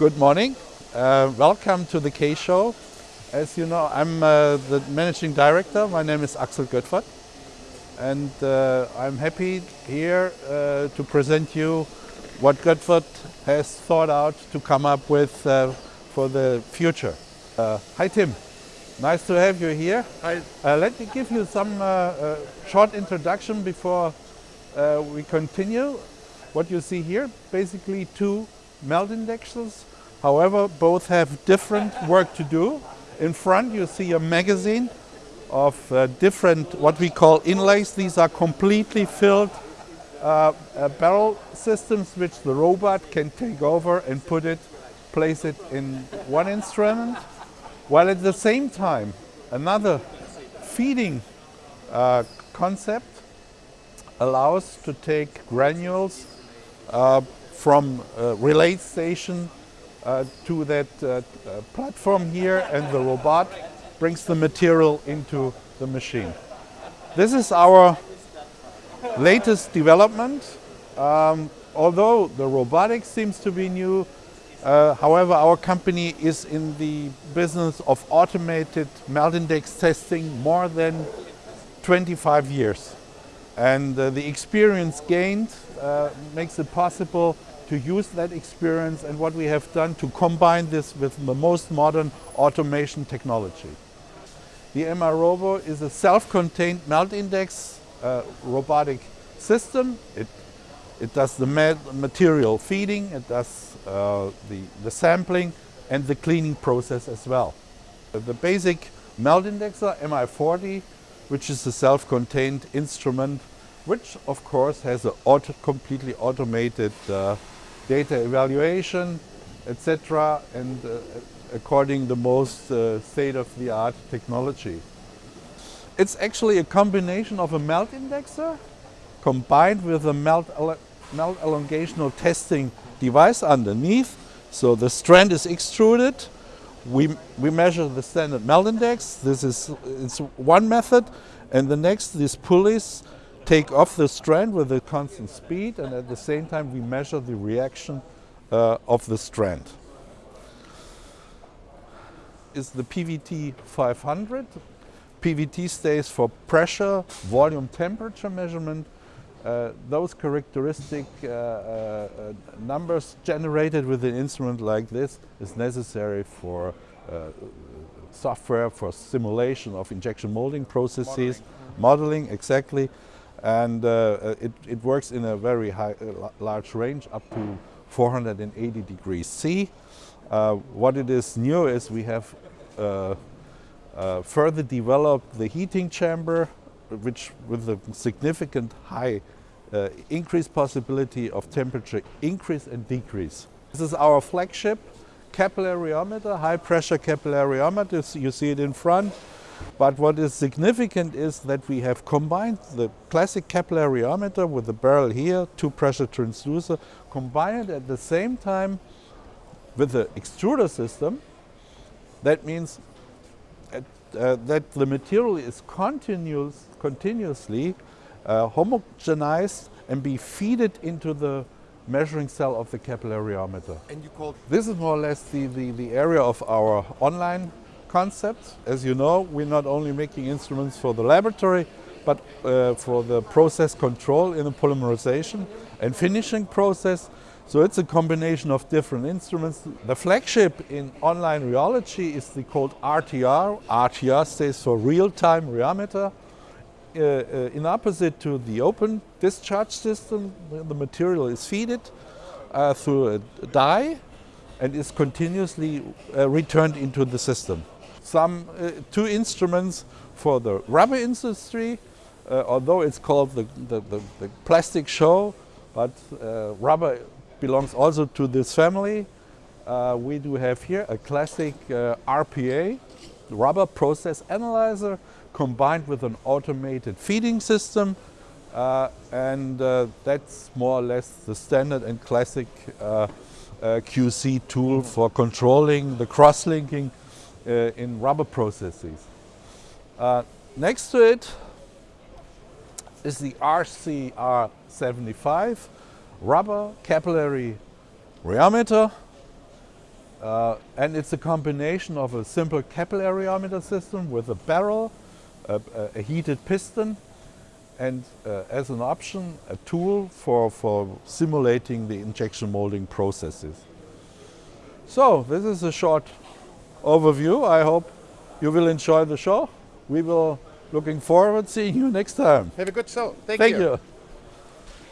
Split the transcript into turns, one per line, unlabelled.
Good morning. Uh, welcome to the K Show. As you know, I'm uh, the managing director. My name is Axel Göttfert. And uh, I'm happy here uh, to present you what Göttfert has thought out to come up with uh, for the future. Uh, hi Tim, nice to have you here.
Hi.
let me give you some short introduction before we continue. What you see here, basically two melt indexers However, both have different work to do. In front you see a magazine of uh, different what we call inlays. These are completely filled uh, uh, barrel systems which the robot can take over and put it, place it in one instrument. While at the same time another feeding uh, concept allows to take granules uh, from a relay station uh, to that uh, uh, platform here and the robot brings the material into the machine. This is our latest development. Um, although the robotics seems to be new, uh, however, our company is in the business of automated melt index testing more than 25 years. And uh, the experience gained uh, makes it possible to use that experience and what we have done to combine this with the most modern automation technology. The MRobo is a self-contained melt index uh, robotic system. It, it does the material feeding, it does uh, the, the sampling and the cleaning process as well. The basic melt indexer MI40, which is a self-contained instrument, which of course has a auto completely automated uh, data evaluation, etc. and uh, according the most uh, state-of-the-art technology. It's actually a combination of a melt indexer combined with a melt, melt elongational testing device underneath. So the strand is extruded. We, we measure the standard melt index. This is it's one method. And the next, these pulleys take off the strand with a constant speed and at the same time we measure the reaction uh, of the strand. Is the PVT 500. PVT stays for pressure, volume, temperature measurement. Uh, those characteristic uh, uh, numbers generated with an instrument like this is necessary for uh, software for simulation of injection molding processes, modeling, modeling exactly and uh, it, it, works in a very high, uh, large range up to 480 degrees C. Uh, what it is new is we have uh, uh, further developed the heating chamber which with a significant high uh, increase possibility of temperature increase and decrease. This is our flagship capillary rheometer, high pressure capillary rheometer, you see it in front. But what is significant is that we have combined the classic capillary rheometer with the barrel here, two pressure transducer, combined at the same time with the extruder system. That means at, uh, that the material is continuous, continuously uh, homogenized and be feeded into the measuring cell of the capillary rheometer.
And you called
this is more or less the, the, the area of our online concept. As you know, we're not only making instruments for the laboratory, but uh, for the process control in the polymerization and finishing process. So it's a combination of different instruments. The flagship in online rheology is the called RTR. RTR stands for real-time rheometer. Uh, uh, in opposite to the open discharge system, the material is feeded uh, through a die and is continuously uh, returned into the system some uh, two instruments for the rubber industry, uh, although it's called the, the, the, the plastic show, but uh, rubber belongs also to this family. Uh, we do have here a classic uh, RPA, rubber process analyzer, combined with an automated feeding system. Uh, and that's more or less the standard and classic QC tool for controlling the cross-linking uh, in rubber processes. Uh, next to it is the RCR75 rubber capillary rheometer. Uh, and it's a combination of a simple capillary rheometer system with a barrel, a, a heated piston, and uh, as an option, a tool for, for simulating the injection molding processes. So this is a short overview. I hope you will enjoy the show. We will looking forward seeing you next time.
Have a good show. Thank,
Thank
you.
you.